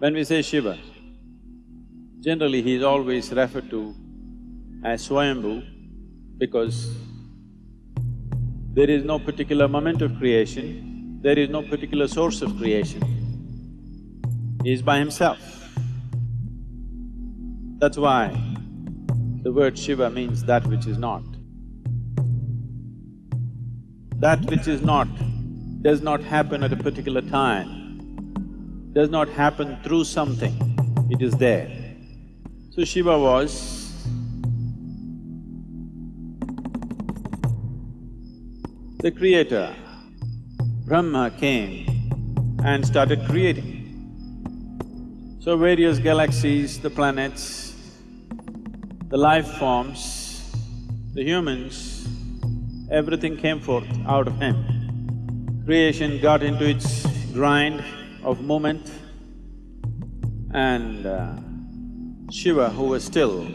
When we say Shiva, generally he is always referred to as Swayambhu because there is no particular moment of creation, there is no particular source of creation. He is by himself. That's why the word Shiva means that which is not. That which is not does not happen at a particular time, does not happen through something, it is there. So Shiva was the creator. Brahma came and started creating. So various galaxies, the planets, the life forms, the humans, everything came forth out of him. Creation got into its grind of movement and uh, Shiva, who was still,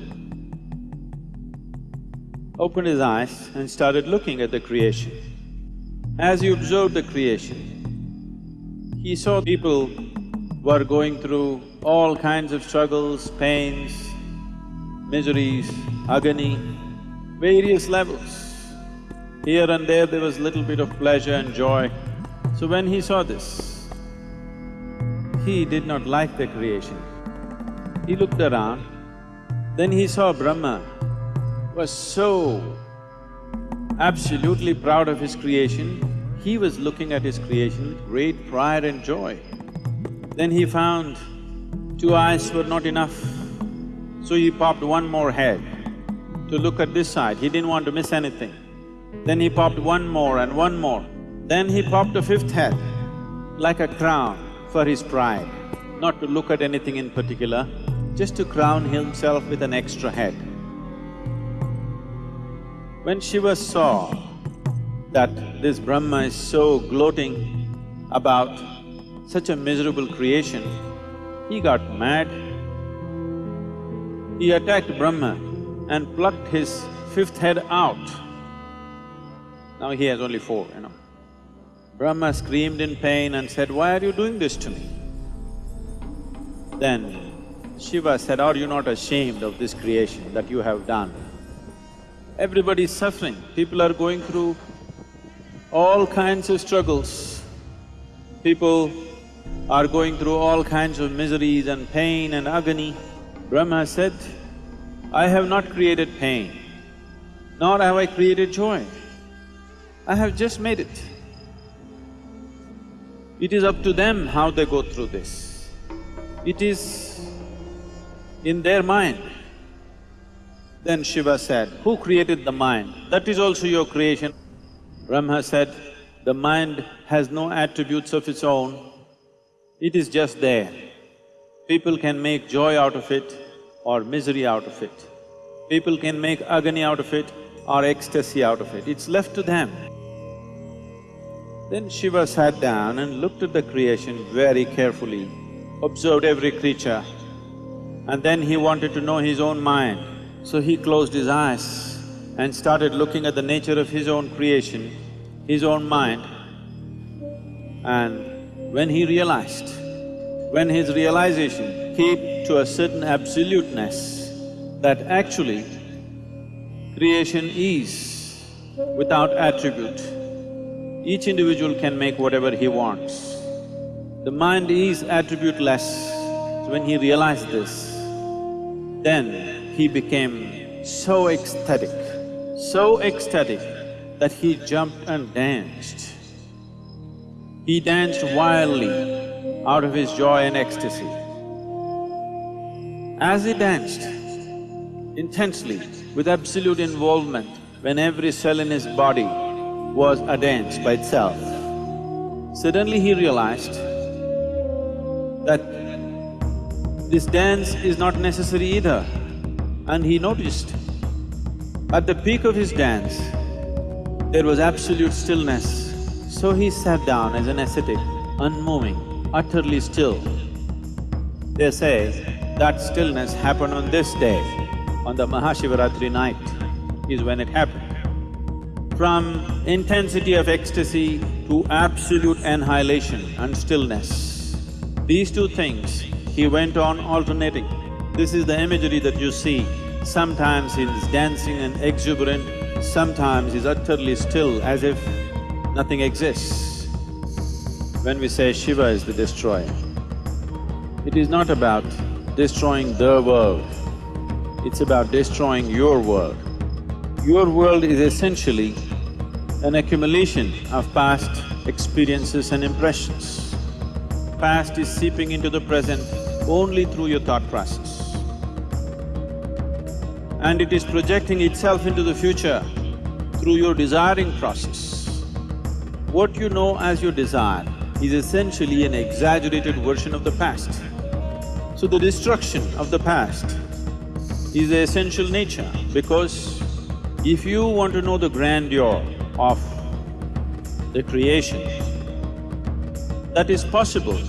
opened his eyes and started looking at the creation. As he observed the creation, he saw people were going through all kinds of struggles, pains, miseries, agony, various levels. Here and there, there was a little bit of pleasure and joy. So when he saw this, he did not like the creation. He looked around, then he saw Brahma was so absolutely proud of his creation, he was looking at his creation with great pride and joy. Then he found two eyes were not enough, so he popped one more head to look at this side, he didn't want to miss anything. Then he popped one more and one more. Then he popped a fifth head, like a crown for his pride, not to look at anything in particular, just to crown himself with an extra head. When Shiva saw that this Brahma is so gloating about such a miserable creation, he got mad. He attacked Brahma and plucked his fifth head out. Now he has only four, you know. Brahma screamed in pain and said, why are you doing this to me? Then Shiva said, are you not ashamed of this creation that you have done? Everybody is suffering, people are going through all kinds of struggles. People are going through all kinds of miseries and pain and agony. Brahma said, I have not created pain, nor have I created joy. I have just made it. It is up to them how they go through this. It is in their mind. Then Shiva said, who created the mind? That is also your creation. Brahma said, the mind has no attributes of its own, it is just there. People can make joy out of it or misery out of it. People can make agony out of it or ecstasy out of it, it's left to them. Then Shiva sat down and looked at the creation very carefully, observed every creature, and then he wanted to know his own mind. So he closed his eyes and started looking at the nature of his own creation, his own mind. And when he realized, when his realization came to a certain absoluteness, that actually creation is without attribute, each individual can make whatever he wants. The mind is attributeless. So when he realized this, then he became so ecstatic, so ecstatic that he jumped and danced. He danced wildly out of his joy and ecstasy. As he danced intensely, with absolute involvement, when every cell in his body was a dance by itself. Suddenly he realized that this dance is not necessary either. And he noticed, at the peak of his dance, there was absolute stillness. So he sat down as an ascetic, unmoving, utterly still. They say that stillness happened on this day, on the Mahashivaratri night is when it happened from intensity of ecstasy to absolute annihilation and stillness. These two things he went on alternating. This is the imagery that you see. Sometimes he's dancing and exuberant, sometimes he's utterly still as if nothing exists. When we say Shiva is the destroyer, it is not about destroying the world, it's about destroying your world. Your world is essentially an accumulation of past experiences and impressions. Past is seeping into the present only through your thought process. And it is projecting itself into the future through your desiring process. What you know as your desire is essentially an exaggerated version of the past. So the destruction of the past is the essential nature because if you want to know the grandeur of the creation, that is possible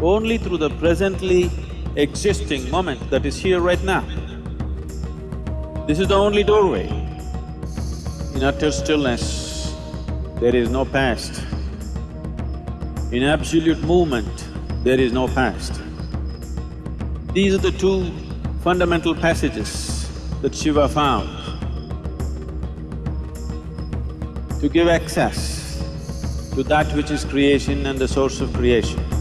only through the presently existing moment that is here right now. This is the only doorway. In utter stillness, there is no past. In absolute movement, there is no past. These are the two fundamental passages that Shiva found to give access to that which is creation and the source of creation.